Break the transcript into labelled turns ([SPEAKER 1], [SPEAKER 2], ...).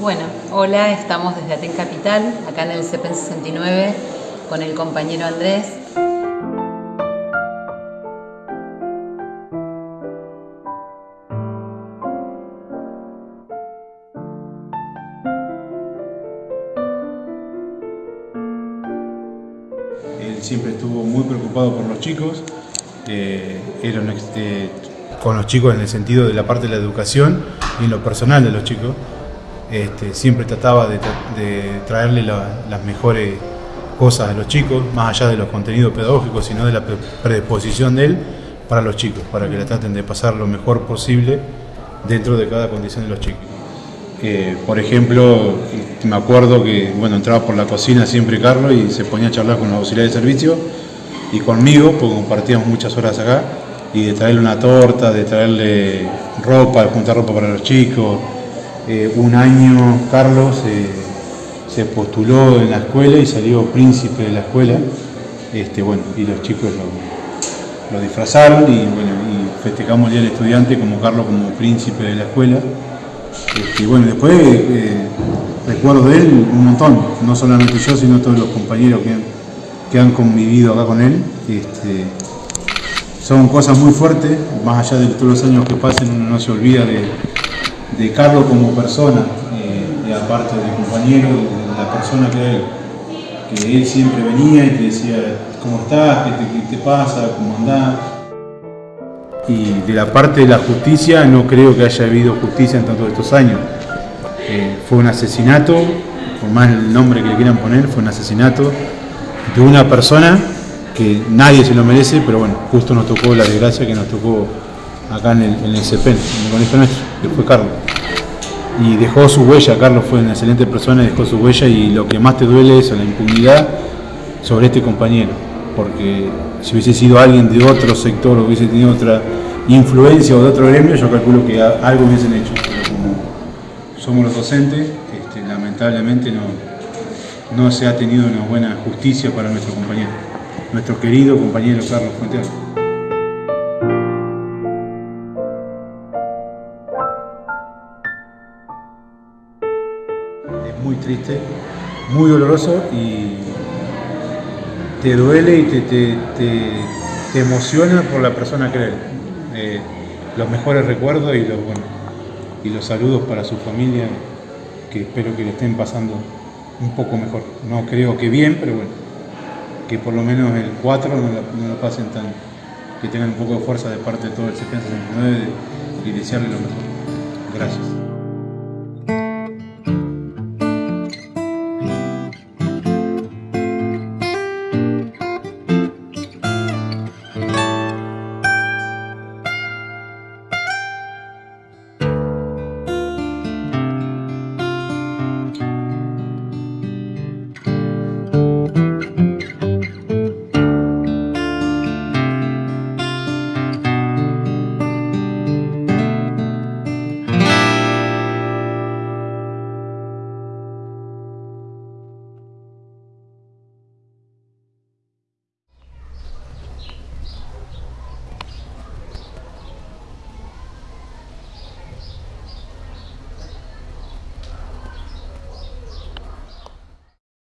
[SPEAKER 1] Bueno, hola, estamos desde Aten Capital, acá en el CEPEN 69, con el compañero Andrés.
[SPEAKER 2] Él siempre estuvo muy preocupado por los chicos, eh, era eh, con los chicos en el sentido de la parte de la educación y en lo personal de los chicos. Este, siempre trataba de, de traerle la- las mejores cosas a los chicos, más allá de los contenidos pedagógicos, sino de la pre- predisposición de él para los chicos, para que la traten de pasar lo mejor posible dentro de cada condición de los chicos. Eh, por ejemplo, me acuerdo que bueno, entraba por la cocina siempre Carlos y se ponía a charlar con los auxiliares de servicio y conmigo, porque compartíamos muchas horas acá, y de traerle una torta, de traerle ropa, de juntar ropa para los chicos. Un año Carlos eh, se postuló en la escuela y salió príncipe de la escuela, este, bueno, y los chicos lo, lo disfrazaron y, bueno, y festejamos el Estudiante como Carlos como príncipe de la escuela. Este, y bueno, después eh, recuerdo de él un montón, no solamente yo, sino todos los compañeros que han, que han convivido acá con él. Este, son cosas muy fuertes, más allá de todos los años que pasen, uno no se olvida de, de Carlos como persona, eh, y aparte de compañero, de la persona que él. Que él siempre venía y te decía, ¿cómo estás? ¿Qué te, qué te pasa? ¿Cómo andás? Y de la parte de la justicia no creo que haya habido justicia en tantos estos años. Eh, fue un asesinato, por más el nombre que le quieran poner, fue un asesinato de una persona que nadie se lo merece, pero bueno, justo nos tocó la desgracia que nos tocó acá en el, en el CEPEN, en el colegio nuestro, que fue Carlos. Y dejó su huella, Carlos fue una excelente persona y dejó su huella y lo que más te duele es la impunidad sobre este compañero, porque si hubiese sido alguien de otro sector o hubiese tenido otra influencia o de otro gremio, yo calculo que algo hubiesen hecho, pero como somos los docentes, este, lamentablemente no, no se ha tenido una buena justicia para nuestro compañero, nuestro querido compañero Carlos Fuentes. Muy triste, muy doloroso y te duele y te, te- te- emociona por la persona que él. Eh, los mejores recuerdos y los, y los saludos para su familia, que espero que le estén pasando un poco mejor. No creo que bien, pero bueno, que por lo menos el 4 no lo, pasen tan, que tengan un poco de fuerza de parte de todo el CPN 69 y desearle lo mejor. Gracias.